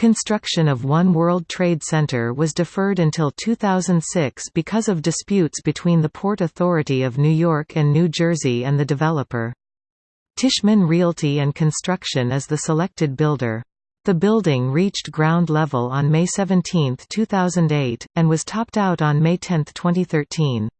Construction of One World Trade Center was deferred until 2006 because of disputes between the Port Authority of New York and New Jersey and the developer. Tishman Realty and Construction is the selected builder. The building reached ground level on May 17, 2008, and was topped out on May 10, 2013.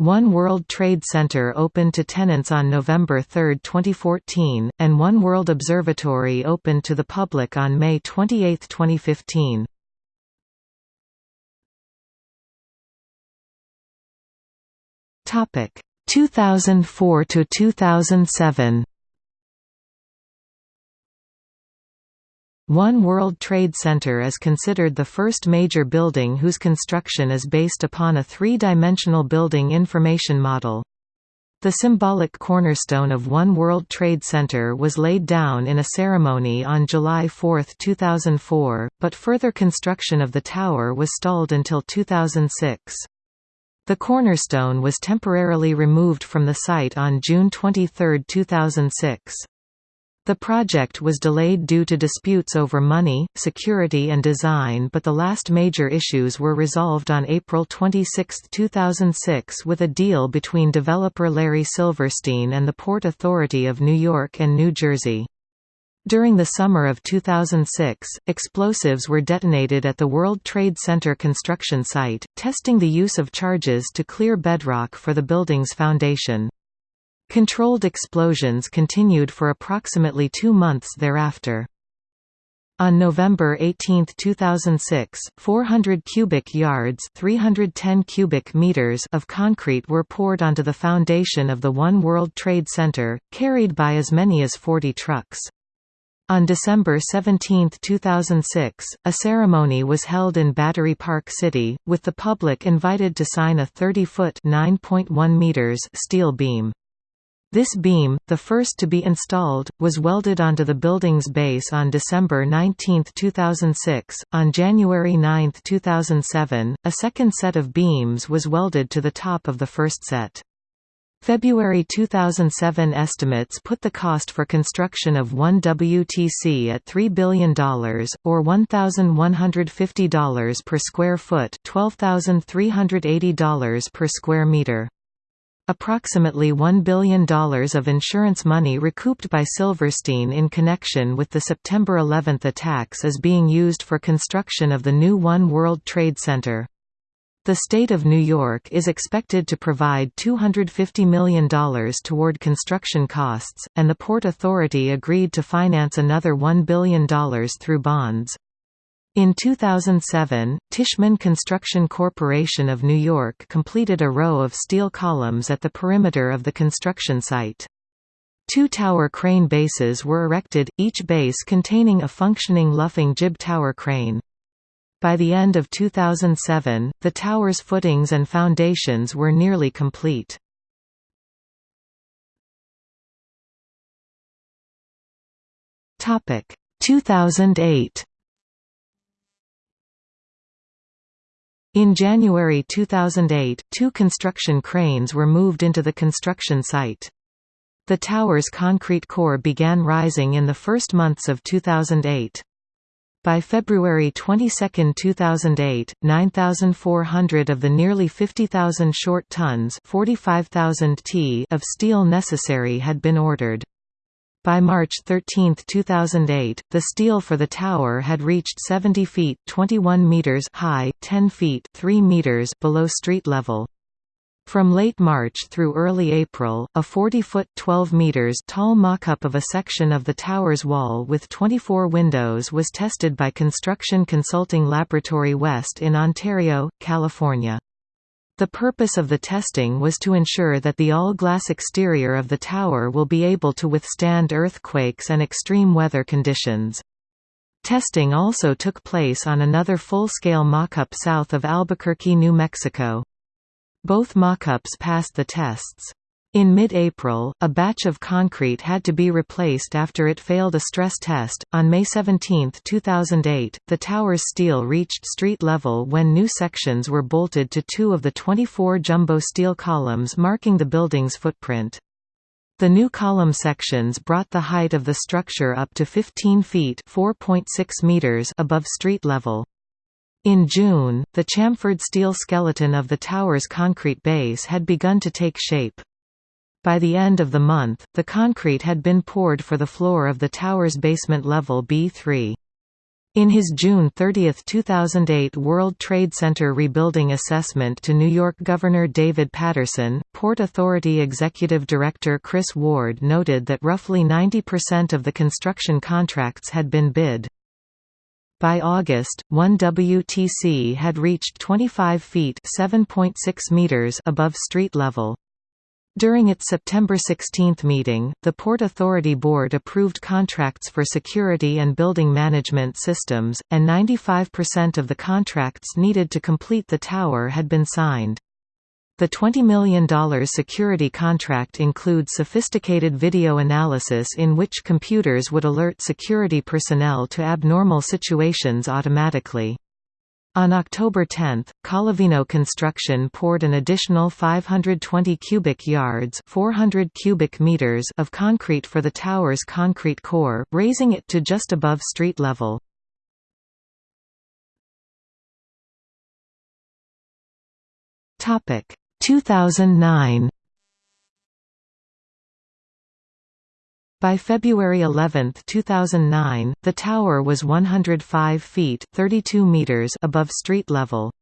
One World Trade Center opened to tenants on November 3, 2014, and One World Observatory opened to the public on May 28, 2015. Topic 2004 to 2007. One World Trade Center is considered the first major building whose construction is based upon a three-dimensional building information model. The symbolic cornerstone of One World Trade Center was laid down in a ceremony on July 4, 2004, but further construction of the tower was stalled until 2006. The cornerstone was temporarily removed from the site on June 23, 2006. The project was delayed due to disputes over money, security and design but the last major issues were resolved on April 26, 2006 with a deal between developer Larry Silverstein and the Port Authority of New York and New Jersey. During the summer of 2006, explosives were detonated at the World Trade Center construction site, testing the use of charges to clear bedrock for the building's foundation. Controlled explosions continued for approximately two months thereafter. On November 18, 2006, 400 cubic yards 310 cubic meters of concrete were poured onto the foundation of the One World Trade Center, carried by as many as 40 trucks. On December 17, 2006, a ceremony was held in Battery Park City, with the public invited to sign a 30-foot steel beam. This beam, the first to be installed, was welded onto the building's base on December 19, 2006. On January 9, 2007, a second set of beams was welded to the top of the first set. February 2007 estimates put the cost for construction of one WTC at $3 billion, or $1,150 per square foot $12,380 per square meter. Approximately $1 billion of insurance money recouped by Silverstein in connection with the September 11 attacks is being used for construction of the new One World Trade Center. The state of New York is expected to provide $250 million toward construction costs, and the Port Authority agreed to finance another $1 billion through bonds. In 2007, Tishman Construction Corporation of New York completed a row of steel columns at the perimeter of the construction site. Two tower crane bases were erected, each base containing a functioning luffing jib tower crane. By the end of 2007, the tower's footings and foundations were nearly complete. Topic 2008 In January 2008, two construction cranes were moved into the construction site. The tower's concrete core began rising in the first months of 2008. By February 22, 2008, 9,400 of the nearly 50,000 short tons 45,000 t of steel necessary had been ordered. By March 13, 2008, the steel for the tower had reached 70 feet 21 meters high, 10 feet 3 meters below street level. From late March through early April, a 40-foot 12 meters tall mock-up of a section of the tower's wall with 24 windows was tested by Construction Consulting Laboratory West in Ontario, California. The purpose of the testing was to ensure that the all-glass exterior of the tower will be able to withstand earthquakes and extreme weather conditions. Testing also took place on another full-scale mock-up south of Albuquerque, New Mexico. Both mock-ups passed the tests. In mid-April, a batch of concrete had to be replaced after it failed a stress test. On May 17, 2008, the tower's steel reached street level when new sections were bolted to two of the 24 jumbo steel columns marking the building's footprint. The new column sections brought the height of the structure up to 15 feet (4.6 meters above street level. In June, the chamfered steel skeleton of the tower's concrete base had begun to take shape. By the end of the month, the concrete had been poured for the floor of the tower's basement level B3. In his June 30, 2008 World Trade Center rebuilding assessment to New York Governor David Paterson, Port Authority Executive Director Chris Ward noted that roughly 90% of the construction contracts had been bid. By August, one WTC had reached 25 feet meters above street level. During its September 16 meeting, the Port Authority Board approved contracts for security and building management systems, and 95% of the contracts needed to complete the tower had been signed. The $20 million security contract includes sophisticated video analysis in which computers would alert security personnel to abnormal situations automatically. On October 10, Collavino Construction poured an additional 520 cubic yards 400 cubic meters of concrete for the tower's concrete core, raising it to just above street level. Topic 2009 By February 11, 2009, the tower was 105 feet 32 meters above street level.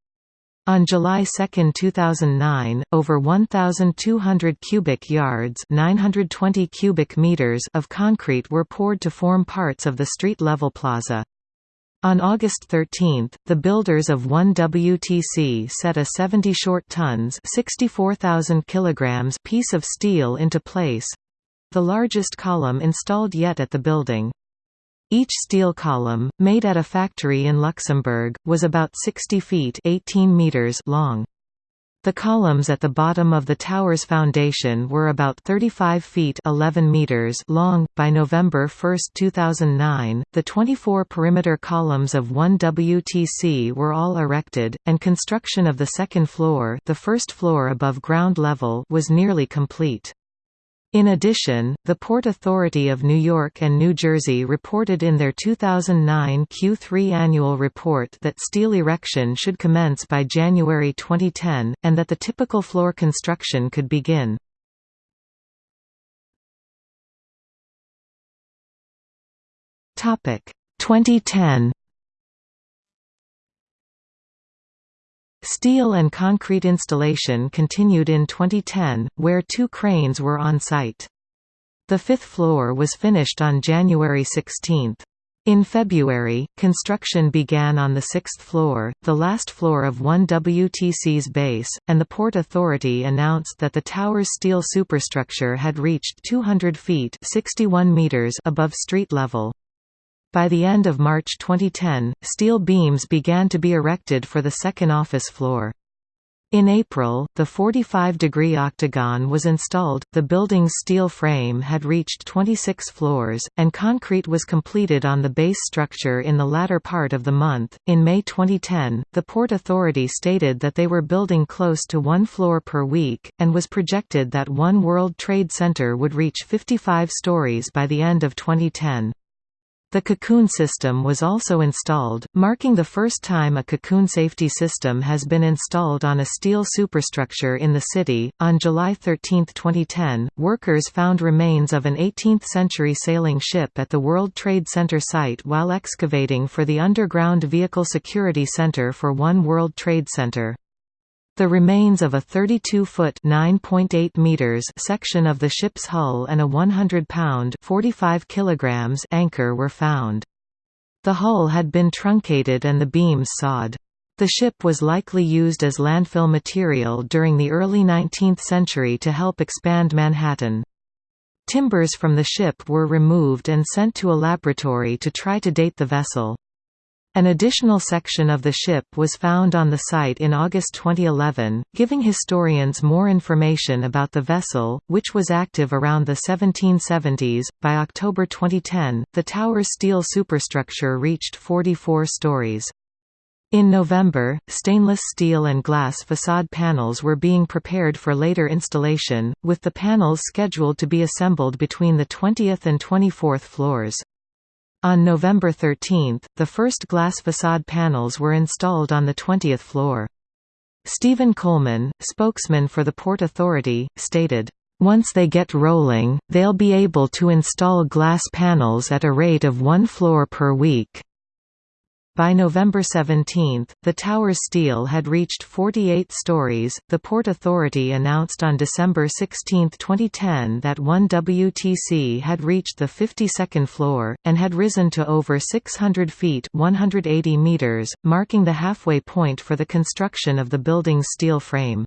On July 2, 2009, over 1,200 cubic yards 920 cubic meters of concrete were poured to form parts of the street-level plaza. On August 13, the builders of 1WTC set a 70 short tons 64,000 kilograms piece of steel into place, the largest column installed yet at the building. Each steel column, made at a factory in Luxembourg, was about 60 feet 18 meters long. The columns at the bottom of the tower's foundation were about 35 feet 11 meters long. By November 1, 2009, the 24 perimeter columns of 1WTC were all erected, and construction of the second floor, the first floor above ground level, was nearly complete. In addition, the Port Authority of New York and New Jersey reported in their 2009 Q3 annual report that steel erection should commence by January 2010, and that the typical floor construction could begin. Topic 2010 Steel and concrete installation continued in 2010, where two cranes were on site. The fifth floor was finished on January 16. In February, construction began on the sixth floor, the last floor of 1WTC's base, and the Port Authority announced that the tower's steel superstructure had reached 200 feet 61 meters above street level. By the end of March 2010, steel beams began to be erected for the second office floor. In April, the 45-degree octagon was installed, the building's steel frame had reached 26 floors, and concrete was completed on the base structure in the latter part of the month. In May 2010, the Port Authority stated that they were building close to one floor per week, and was projected that One World Trade Center would reach 55 stories by the end of 2010. The cocoon system was also installed, marking the first time a cocoon safety system has been installed on a steel superstructure in the city. On July 13, 2010, workers found remains of an 18th century sailing ship at the World Trade Center site while excavating for the Underground Vehicle Security Center for One World Trade Center. The remains of a 32-foot (9.8 meters) section of the ship's hull and a 100-pound (45 kilograms) anchor were found. The hull had been truncated and the beams sawed. The ship was likely used as landfill material during the early 19th century to help expand Manhattan. Timbers from the ship were removed and sent to a laboratory to try to date the vessel. An additional section of the ship was found on the site in August 2011, giving historians more information about the vessel, which was active around the 1770s. By October 2010, the tower's steel superstructure reached 44 stories. In November, stainless steel and glass facade panels were being prepared for later installation, with the panels scheduled to be assembled between the 20th and 24th floors. On November 13, the first glass facade panels were installed on the 20th floor. Stephen Coleman, spokesman for the Port Authority, stated, "...once they get rolling, they'll be able to install glass panels at a rate of one floor per week." By November 17, the tower's steel had reached 48 stories. The Port Authority announced on December 16, 2010 that 1WTC had reached the 52nd floor, and had risen to over 600 feet 180 meters, marking the halfway point for the construction of the building's steel frame.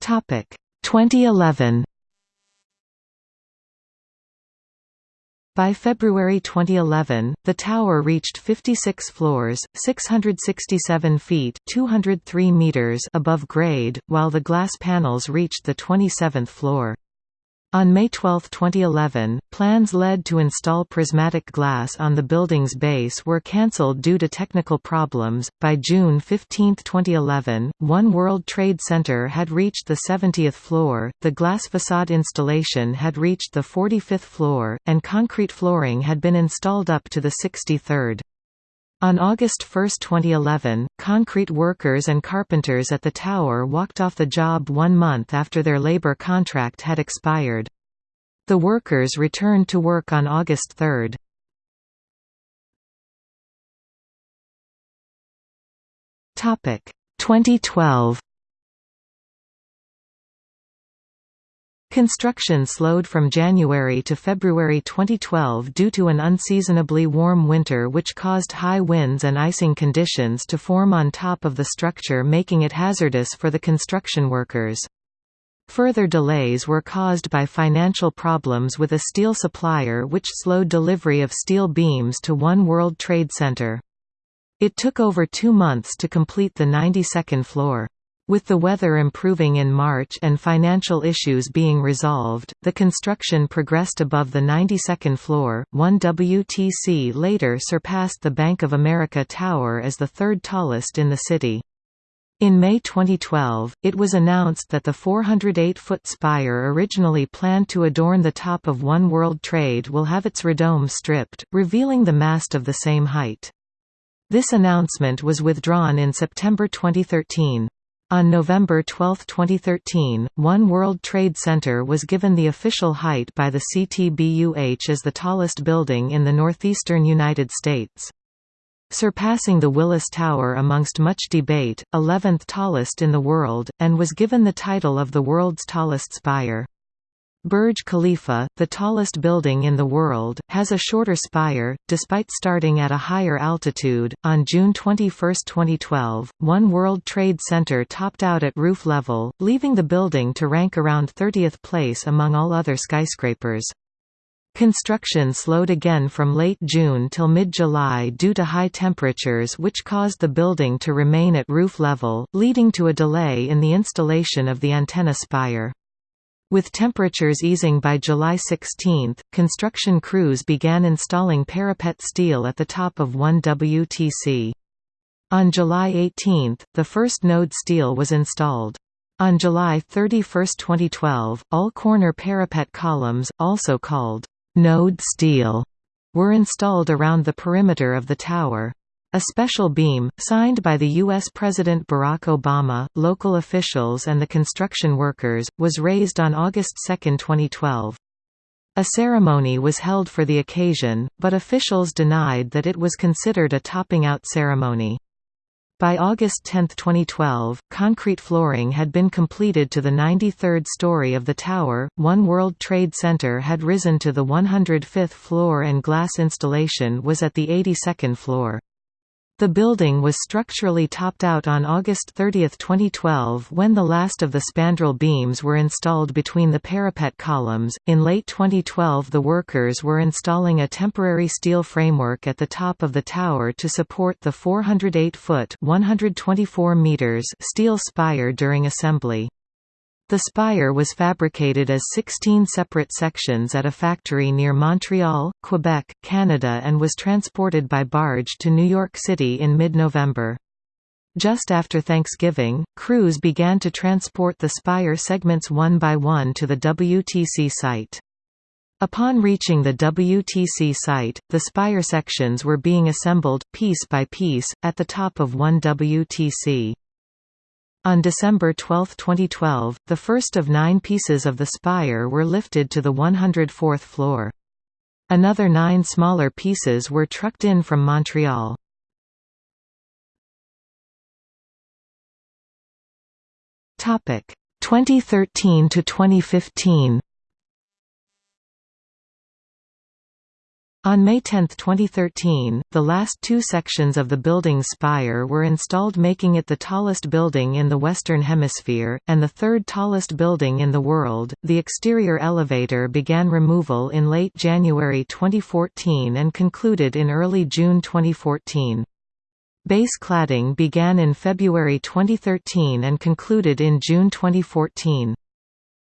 Topic 2011 By February 2011, the tower reached 56 floors, 667 feet 203 meters above grade, while the glass panels reached the 27th floor. On May 12, 2011, plans led to install prismatic glass on the building's base were cancelled due to technical problems. By June 15, 2011, One World Trade Center had reached the 70th floor, the glass facade installation had reached the 45th floor, and concrete flooring had been installed up to the 63rd. On August 1, 2011, concrete workers and carpenters at the tower walked off the job one month after their labor contract had expired. The workers returned to work on August 3. Topic 2012 Construction slowed from January to February 2012 due to an unseasonably warm winter which caused high winds and icing conditions to form on top of the structure making it hazardous for the construction workers. Further delays were caused by financial problems with a steel supplier which slowed delivery of steel beams to One World Trade Center. It took over two months to complete the 92nd floor. With the weather improving in March and financial issues being resolved, the construction progressed above the 92nd floor. 1WTC later surpassed the Bank of America Tower as the third tallest in the city. In May 2012, it was announced that the 408-foot spire originally planned to adorn the top of One World Trade will have its radome stripped, revealing the mast of the same height. This announcement was withdrawn in September 2013. On November 12, 2013, One World Trade Center was given the official height by the CTBUH as the tallest building in the northeastern United States. Surpassing the Willis Tower amongst much debate, 11th tallest in the world, and was given the title of the world's tallest spire. Burj Khalifa, the tallest building in the world, has a shorter spire, despite starting at a higher altitude. On June 21, 2012, One World Trade Center topped out at roof level, leaving the building to rank around 30th place among all other skyscrapers. Construction slowed again from late June till mid-July due to high temperatures which caused the building to remain at roof level, leading to a delay in the installation of the antenna spire. With temperatures easing by July 16, construction crews began installing parapet steel at the top of 1WTC. On July 18, the first node steel was installed. On July 31, 2012, all corner parapet columns, also called node steel, were installed around the perimeter of the tower. A special beam, signed by the U.S. President Barack Obama, local officials and the construction workers, was raised on August 2, 2012. A ceremony was held for the occasion, but officials denied that it was considered a topping-out ceremony. By August 10, 2012, concrete flooring had been completed to the 93rd story of the tower, One World Trade Center had risen to the 105th floor and glass installation was at the 82nd floor. The building was structurally topped out on August 30, 2012 when the last of the spandrel beams were installed between the parapet columns. In late 2012 the workers were installing a temporary steel framework at the top of the tower to support the 408-foot (124 meters) steel spire during assembly. The spire was fabricated as 16 separate sections at a factory near Montreal, Quebec, Canada and was transported by barge to New York City in mid-November. Just after Thanksgiving, crews began to transport the spire segments one by one to the WTC site. Upon reaching the WTC site, the spire sections were being assembled, piece by piece, at the top of one WTC. On December 12, 2012, the first of nine pieces of the spire were lifted to the 104th floor. Another nine smaller pieces were trucked in from Montreal. Topic 2013 to 2015. On May 10, 2013, the last two sections of the building's spire were installed making it the tallest building in the Western Hemisphere, and the third tallest building in the world. The exterior elevator began removal in late January 2014 and concluded in early June 2014. Base cladding began in February 2013 and concluded in June 2014.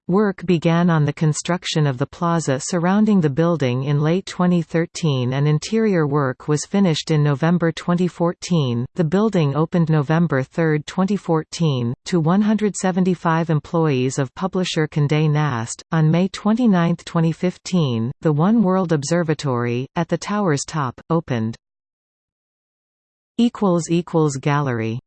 Work began on the construction of the plaza surrounding the building in late 2013 and interior work was finished in November 2014. The building opened November 3, 2014, to 175 employees of publisher Condé Nast. On May 29, 2015, the One World Observatory, at the tower's top, opened. Gallery